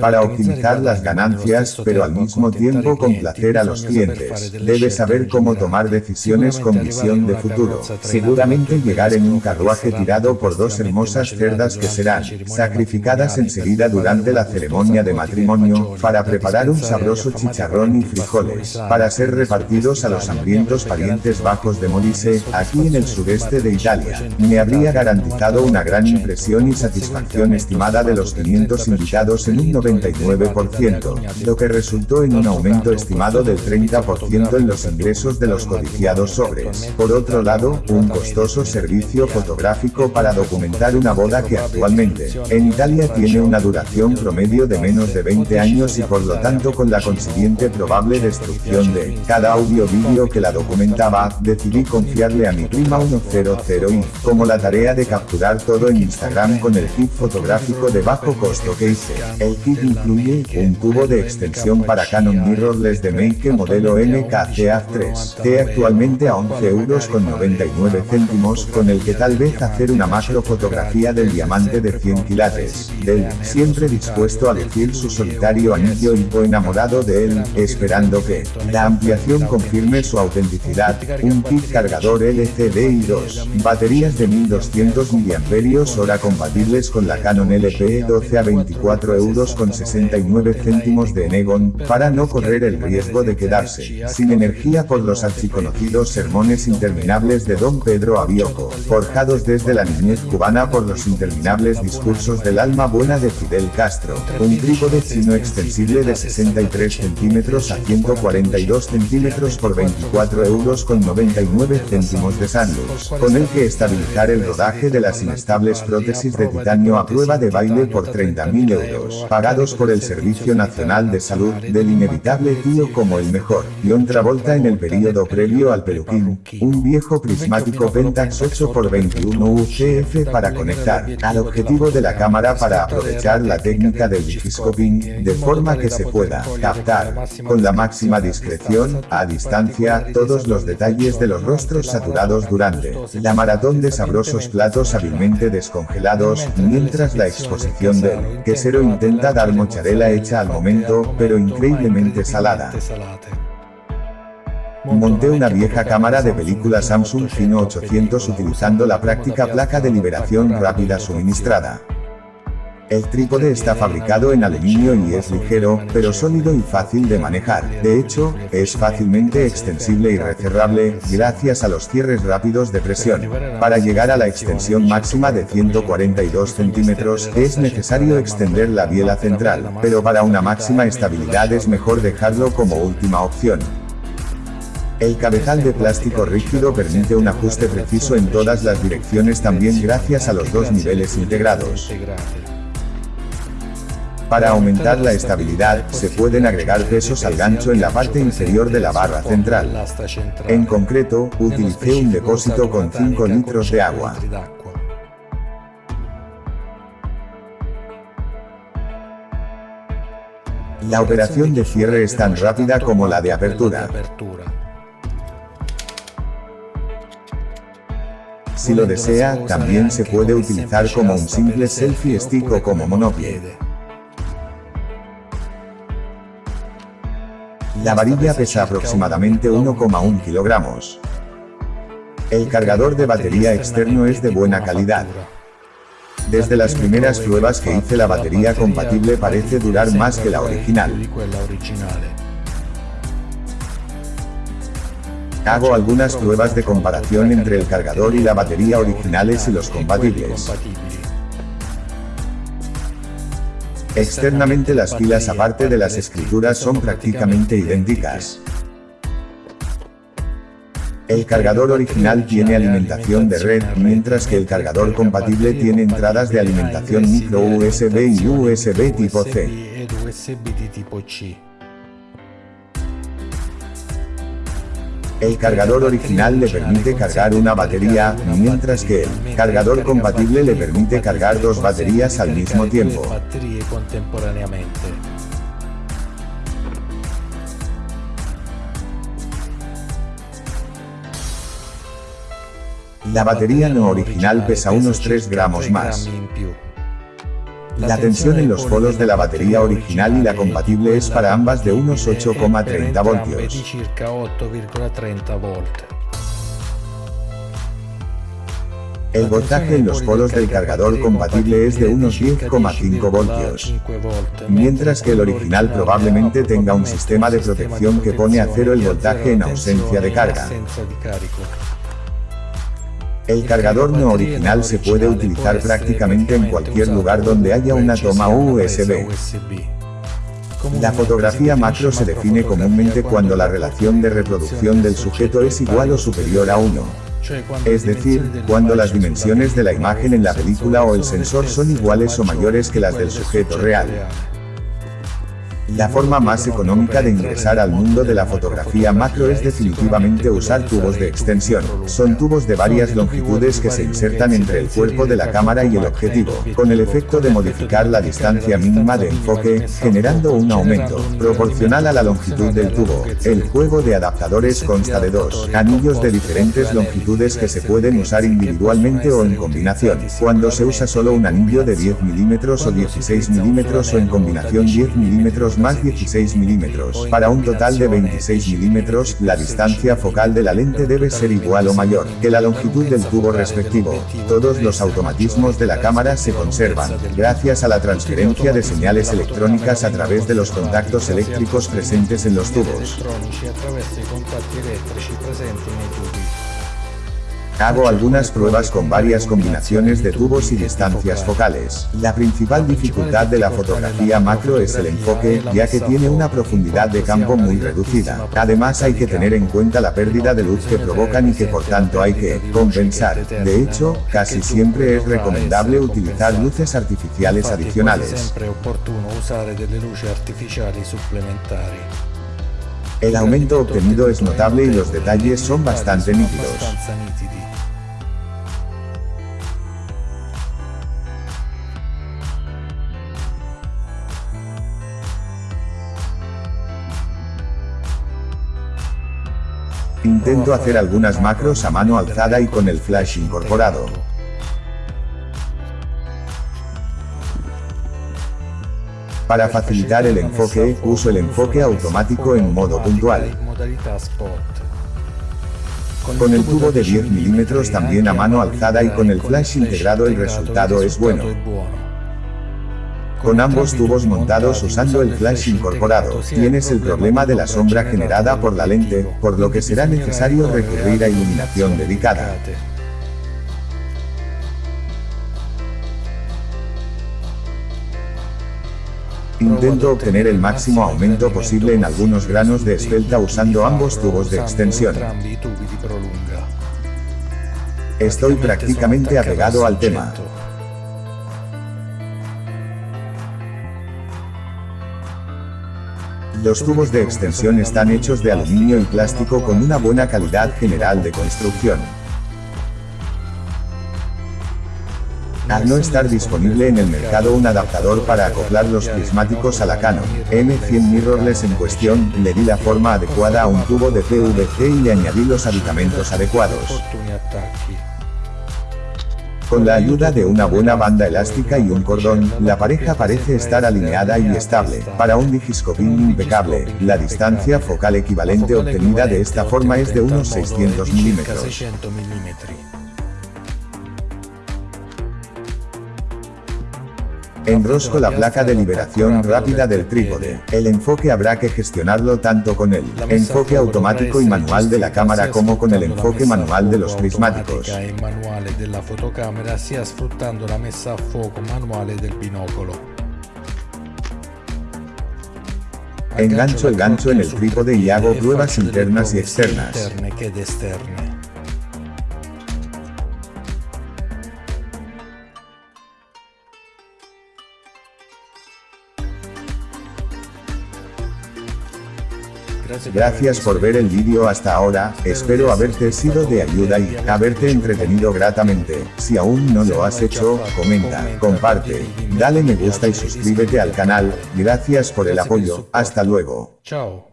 para optimizar las ganancias, pero al mismo tiempo complacer a los clientes. Debe saber cómo tomar decisiones con visión de futuro. Seguramente llegar en un carruaje tirado por dos hermosas cerdas que serán sacrificadas enseguida durante la ceremonia de matrimonio, para preparar un sabroso chicharrón y frijoles, para ser repartidos a los hambrientos parientes bajos de Molise, aquí en el sureste de Italia. Me habría garantizado una gran impresión y satisfacción estimada de los 500 invitados en un 99%, lo que resultó en un aumento estimado del 30% en los ingresos de los codiciados sobres. Por otro lado, un costoso servicio fotográfico para documentar una boda que actualmente, en Italia tiene una duración promedio de menos de 20 años y por lo tanto con la consiguiente probable destrucción de cada audio-vídeo que la documentaba, decidí confiarle a mi prima 100 y, como la tarea de capturar todo en Instagram con el kit fotográfico de bajo costo que hice. El kit incluye un tubo de extensión para Canon mirrorless de Make modelo MKCA3, que actualmente a 11 euros con 99 céntimos, con el que tal vez hacer una macro fotografía del diamante de 100 quilates, del, siempre dispuesto a decir su solitario anillo y enamorado de él, esperando que la ampliación confirme su autenticidad, un kit cargador LCD y dos baterías de 1200 mAh compatibles con la Canon LPE 12 a 24 euros con 69 céntimos de Enegon, para no correr el riesgo de quedarse sin energía por los archiconocidos sermones interminables de Don Pedro Avioco, forjados desde la niñez cubana por los interminables discursos del alma buena de Fidel Castro, un trípode chino extensible de 63 centímetros a 142 centímetros por 24 euros con 99 céntimos de Sandus, con el que estabilizar el rodaje de las inestables prótesis de titanio a prueba de baile por 30.000 euros, por el Servicio Nacional de Salud, del inevitable tío como el mejor, y otra volta en el período previo al peluquín, un viejo prismático Pentax 8x21 UCF para conectar al objetivo de la cámara para aprovechar la técnica del bigiscoping, de forma que se pueda captar, con la máxima discreción, a distancia, todos los detalles de los rostros saturados durante la maratón de sabrosos platos hábilmente descongelados, mientras la exposición del quesero intenta dar mozzarella hecha al momento, pero increíblemente salada. Monté una vieja cámara de película Samsung Fino 800 utilizando la práctica placa de liberación rápida suministrada. El trípode está fabricado en aluminio y es ligero, pero sólido y fácil de manejar. De hecho, es fácilmente extensible y recerrable, gracias a los cierres rápidos de presión. Para llegar a la extensión máxima de 142 centímetros, es necesario extender la biela central, pero para una máxima estabilidad es mejor dejarlo como última opción. El cabezal de plástico rígido permite un ajuste preciso en todas las direcciones también gracias a los dos niveles integrados. Para aumentar la estabilidad, se pueden agregar pesos al gancho en la parte inferior de la barra central. En concreto, utilicé un depósito con 5 litros de agua. La operación de cierre es tan rápida como la de apertura. Si lo desea, también se puede utilizar como un simple selfie stick o como monopie. La varilla pesa aproximadamente 1,1 kilogramos. El cargador de batería externo es de buena calidad. Desde las primeras pruebas que hice la batería compatible parece durar más que la original. Hago algunas pruebas de comparación entre el cargador y la batería originales y los compatibles. Externamente las pilas aparte de las escrituras son prácticamente idénticas. El cargador original tiene alimentación de red, mientras que el cargador compatible tiene entradas de alimentación micro USB y USB tipo C. El cargador original le permite cargar una batería, mientras que el cargador compatible le permite cargar dos baterías al mismo tiempo. La batería no original pesa unos 3 gramos más. La tensión en los polos de la batería original y la compatible es para ambas de unos 8,30 voltios. El voltaje en los polos del cargador compatible es de unos 10,5 voltios, mientras que el original probablemente tenga un sistema de protección que pone a cero el voltaje en ausencia de carga. El cargador no original se puede utilizar prácticamente en cualquier lugar donde haya una toma USB. La fotografía macro se define comúnmente cuando la relación de reproducción del sujeto es igual o superior a 1. Es decir, cuando las dimensiones de la imagen en la película o el sensor son iguales o mayores que las del sujeto real. La forma más económica de ingresar al mundo de la fotografía macro es definitivamente usar tubos de extensión. Son tubos de varias longitudes que se insertan entre el cuerpo de la cámara y el objetivo, con el efecto de modificar la distancia mínima de enfoque, generando un aumento proporcional a la longitud del tubo. El juego de adaptadores consta de dos anillos de diferentes longitudes que se pueden usar individualmente o en combinación. Cuando se usa solo un anillo de 10 mm o 16 mm o en combinación 10 mm más 16 milímetros. Para un total de 26 milímetros, la distancia focal de la lente debe ser igual o mayor que la longitud del tubo respectivo. Todos los automatismos de la cámara se conservan, gracias a la transferencia de señales electrónicas a través de los contactos eléctricos presentes en los tubos. Hago algunas pruebas con varias combinaciones de tubos y distancias focales. La principal dificultad de la fotografía macro es el enfoque, ya que tiene una profundidad de campo muy reducida. Además hay que tener en cuenta la pérdida de luz que provocan y que por tanto hay que compensar. De hecho, casi siempre es recomendable utilizar luces artificiales adicionales. El aumento obtenido es notable y los detalles son bastante nítidos. Intento hacer algunas macros a mano alzada y con el flash incorporado. Para facilitar el enfoque, uso el enfoque automático en modo puntual. Con el tubo de 10 mm también a mano alzada y con el flash integrado el resultado es bueno. Con ambos tubos montados usando el flash incorporado, tienes el problema de la sombra generada por la lente, por lo que será necesario recurrir a iluminación dedicada. Intento obtener el máximo aumento posible en algunos granos de esfelta usando ambos tubos de extensión. Estoy prácticamente apegado al tema. Los tubos de extensión están hechos de aluminio y plástico con una buena calidad general de construcción. Al no estar disponible en el mercado un adaptador para acoplar los prismáticos a la Canon M100 mirrorless en cuestión, le di la forma adecuada a un tubo de PVC y le añadí los aditamentos adecuados. Con la ayuda de una buena banda elástica y un cordón, la pareja parece estar alineada y estable. Para un digiscoping impecable, la distancia focal equivalente obtenida de esta forma es de unos 600 milímetros. Enrosco la placa de liberación rápida del trípode. El enfoque habrá que gestionarlo tanto con el enfoque automático y manual de la cámara como con el enfoque manual de los prismáticos. Engancho el gancho en el trípode y hago pruebas internas y externas. Gracias por ver el vídeo hasta ahora, espero haberte sido de ayuda y haberte entretenido gratamente. Si aún no lo has hecho, comenta, comparte, dale me gusta y suscríbete al canal, gracias por el apoyo, hasta luego. Chao.